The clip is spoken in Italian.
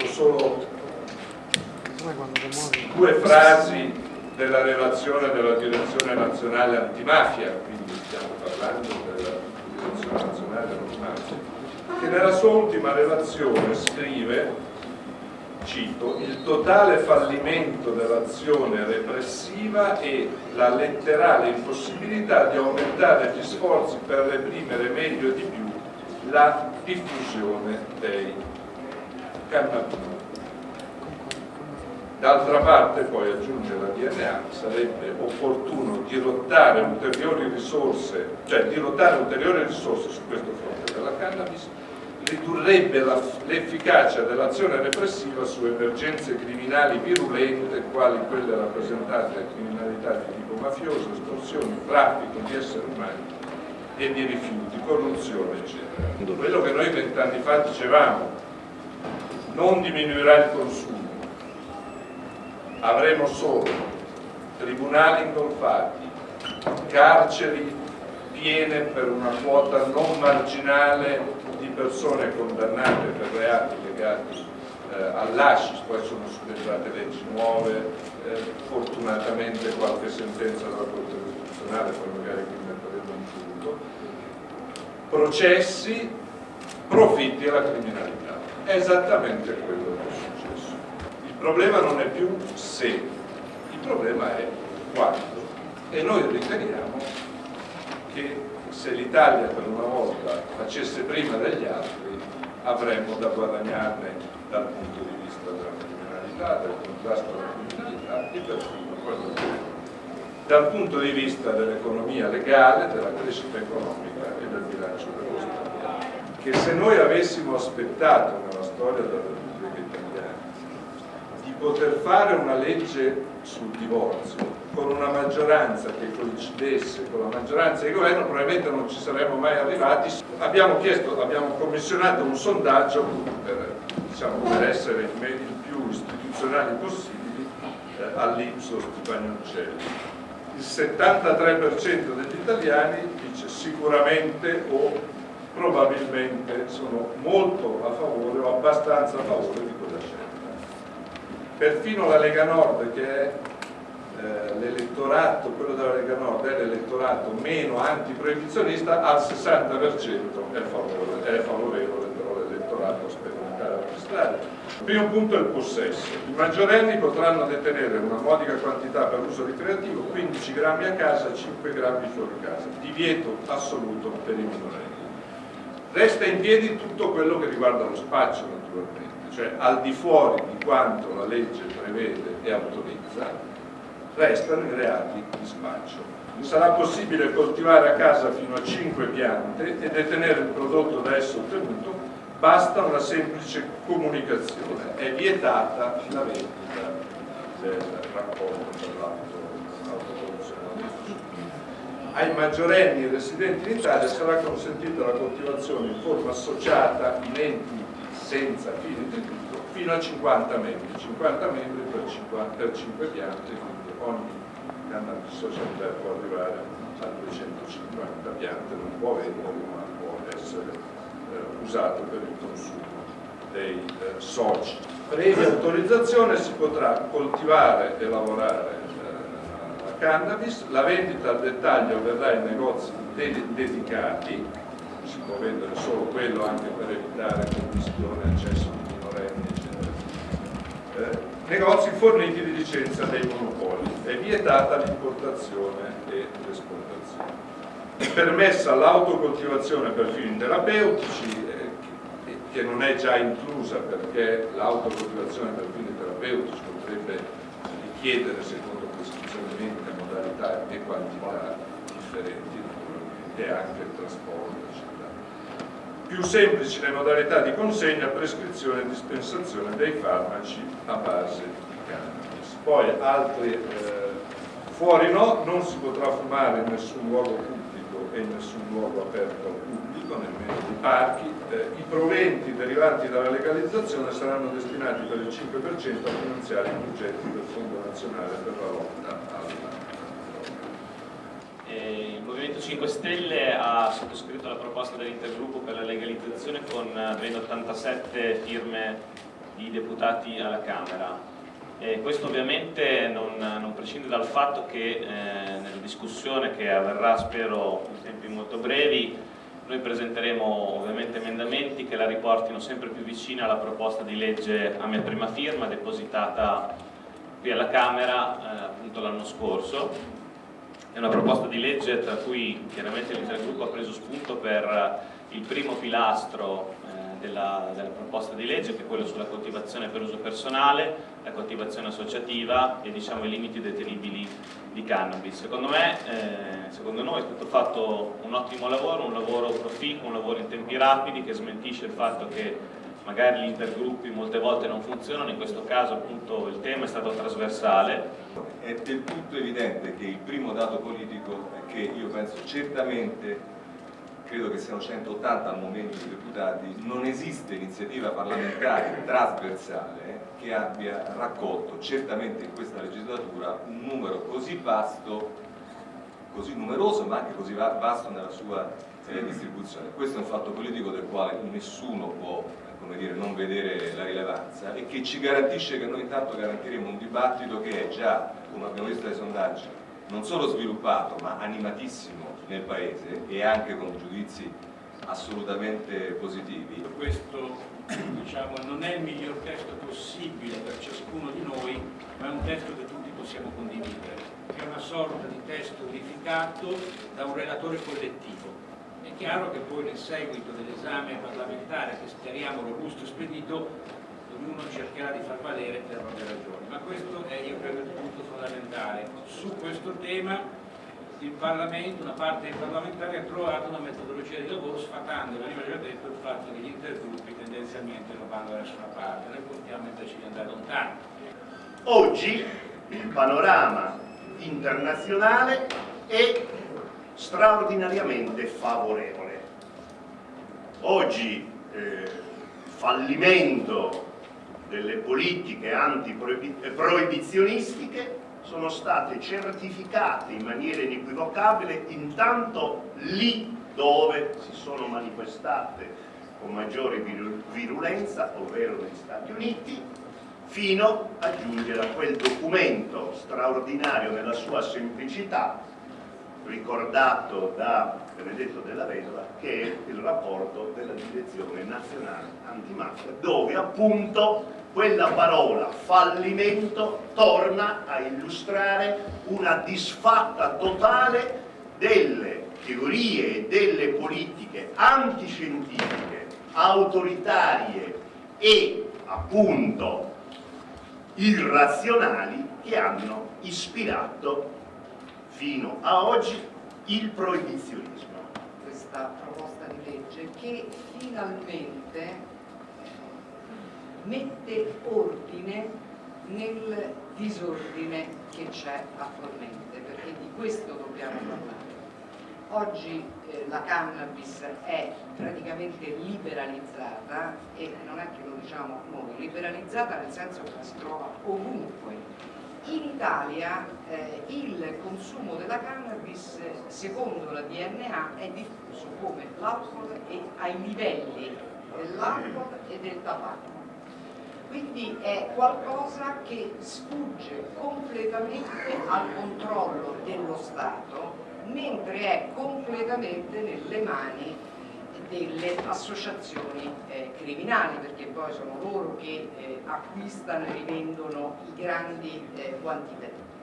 cito solo due frasi della relazione della direzione nazionale antimafia, quindi stiamo parlando della direzione nazionale antimafia, che nella sua ultima relazione scrive cito, il totale fallimento dell'azione repressiva e la letterale impossibilità di aumentare gli sforzi per reprimere meglio e di più la diffusione dei cannabinoidi. D'altra parte, poi aggiunge la DNA, sarebbe opportuno dirottare ulteriori risorse, cioè dirottare ulteriori risorse su questo fronte della cannabis ridurrebbe l'efficacia dell'azione repressiva su emergenze criminali virulente quali quelle rappresentate da criminalità di tipo mafioso, estorsioni, traffico di esseri umani e di rifiuti, corruzione eccetera. Quello che noi vent'anni fa dicevamo, non diminuirà il consumo, avremo solo tribunali ingolfati, carceri piene per una quota non marginale di persone condannate per reati legati eh, all'ascis, poi sono subentrate leggi nuove, eh, fortunatamente qualche sentenza della Corte Costituzionale, poi magari qui metteremo in punto, processi, profitti alla criminalità. È esattamente quello che è successo. Il problema non è più se, il problema è quando. E noi riteniamo che se l'Italia per una volta facesse prima degli altri avremmo da guadagnarne dal punto di vista della criminalità, del contrasto alla criminalità e perfino quello che dal punto di vista dell'economia legale, della crescita economica e del bilancio dello Stato. Che se noi avessimo aspettato nella storia della Repubblica Italiana di poter fare una legge sul divorzio con una maggioranza che coincidesse con la maggioranza di governo probabilmente non ci saremmo mai arrivati. Abbiamo, chiesto, abbiamo commissionato un sondaggio per, diciamo, per essere il più istituzionali possibili eh, all'Ipsos di Bagnoncelli. Il 73% degli italiani dice sicuramente o probabilmente sono molto a favore o abbastanza a favore di quella scelta. Perfino la Lega Nord che è eh, l'elettorato, quello della Lega Nord è l'elettorato meno antiproibizionista, al 60% è favorevole, è favorevole però l'elettorato sperimentale amministrare. Il primo punto è il possesso. I maggiorenni potranno detenere una modica quantità per uso ricreativo, 15 grammi a casa, 5 grammi fuori casa. Divieto assoluto per i minorenni. Resta in piedi tutto quello che riguarda lo spaccio naturalmente, cioè al di fuori di quanto la legge prevede e autorizza, restano i reati di spaccio. Sarà possibile coltivare a casa fino a 5 piante e detenere il prodotto da esso ottenuto, basta una semplice comunicazione. È vietata la vendita del raccolto l'autoproduzione. Ai maggiorenni residenti in Italia sarà consentita la coltivazione in forma associata in enti senza fini di lucro fino a 50 membri, 50 membri per, 50, per 5 piante ogni cannabis sociale può arrivare a 250 piante, non può vendere ma può essere eh, usato per il consumo dei eh, soci. Previa autorizzazione si potrà coltivare e lavorare la cannabis, la vendita al dettaglio avverrà in negozi ded dedicati, si può vendere solo quello anche per evitare commissione, accesso di minorenni, eccetera. Eh, negozi forniti di licenza dei monopoli, è vietata l'importazione e l'esportazione. È permessa l'autocoltivazione per fini terapeutici, eh, che non è già inclusa perché l'autocoltivazione per fini terapeutici potrebbe richiedere, secondo prescrizioni mediche, modalità e quantità differenti, e anche il trasporto, eccetera. Più semplici le modalità di consegna, prescrizione e dispensazione dei farmaci a base di cannabis. Poi altri eh, fuori no, non si potrà fumare in nessun luogo pubblico e in nessun luogo aperto al pubblico, nemmeno nei parchi. Eh, I proventi derivanti dalla legalizzazione saranno destinati per il 5% a finanziare i progetti del Fondo Nazionale per la lotta alla eh, il Movimento 5 Stelle ha sottoscritto la proposta dell'intergruppo per la legalizzazione con ben 87 firme di deputati alla Camera. E questo ovviamente non, non, prescinde dal fatto che eh, nella discussione che avverrà spero in tempi molto brevi noi presenteremo ovviamente emendamenti che la riportino sempre più vicina alla proposta di legge a mia prima firma depositata qui alla Camera eh, appunto l'anno scorso. È una proposta di legge tra cui chiaramente l'intergruppo ha preso spunto per il primo pilastro eh, della, della, proposta di legge che è quello sulla coltivazione per uso personale, la coltivazione associativa e diciamo, i limiti detenibili di cannabis. Secondo me, eh, secondo noi è stato fatto un ottimo lavoro, un lavoro proficuo, un lavoro in tempi rapidi che smentisce il fatto che magari gli intergruppi molte volte non funzionano, in questo caso appunto il tema è stato trasversale. È del tutto evidente che il primo dato politico è che io penso certamente credo che siano 180 al momento di deputati, non esiste iniziativa parlamentare trasversale che abbia raccolto certamente in questa legislatura un numero così vasto, così numeroso ma anche così vasto nella sua eh, distribuzione. Questo è un fatto politico del quale nessuno può come dire, non vedere la rilevanza e che ci garantisce che noi intanto garantiremo un dibattito che è già, come abbiamo visto dai sondaggi, non solo sviluppato ma animatissimo nel Paese e anche con giudizi assolutamente positivi. Questo diciamo, non è il miglior testo possibile per ciascuno di noi, ma è un testo che tutti possiamo condividere, è una sorta di testo unificato da un relatore collettivo è chiaro che poi nel seguito dell'esame parlamentare, che speriamo robusto e spedito, ognuno cercherà di far valere per proprie ragioni. Ma questo è, io credo, il punto fondamentale. Su questo tema il Parlamento, una parte dei parlamentari ha trovato una metodologia di lavoro sfatando, veniva già detto, il fatto che gli intergruppi tendenzialmente non vanno da nessuna parte, noi contiamo invece di andare lontano. Oggi il panorama internazionale è straordinariamente favorevole. Oggi eh, fallimento delle politiche antiproibizionistiche sono state certificate in maniera inequivocabile intanto lì dove si sono manifestate con maggiore virulenza, ovvero negli Stati Uniti, fino a giungere a quel documento straordinario nella sua semplicità ricordato da Benedetto della Vedova che è il rapporto della Direzione Nazionale Antimafia dove appunto quella parola fallimento torna a illustrare una disfatta totale delle teorie e delle politiche antiscientifiche, autoritarie e appunto irrazionali che hanno ispirato fino a oggi il proibizionismo. Questa proposta di legge che finalmente eh, mette ordine nel disordine che c'è attualmente, perché di questo dobbiamo parlare. Oggi eh, la cannabis è praticamente liberalizzata e non è che lo diciamo noi, liberalizzata nel senso che si trova ovunque in Italia eh, il consumo della cannabis, secondo la DNA, è diffuso come l'alcol e ai livelli dell'alcol e del tabacco. Quindi è qualcosa che sfugge completamente al controllo dello Stato, mentre è completamente nelle mani delle associazioni eh, criminali perché poi sono loro che eh, acquistano e rivendono i grandi eh, quantitativi.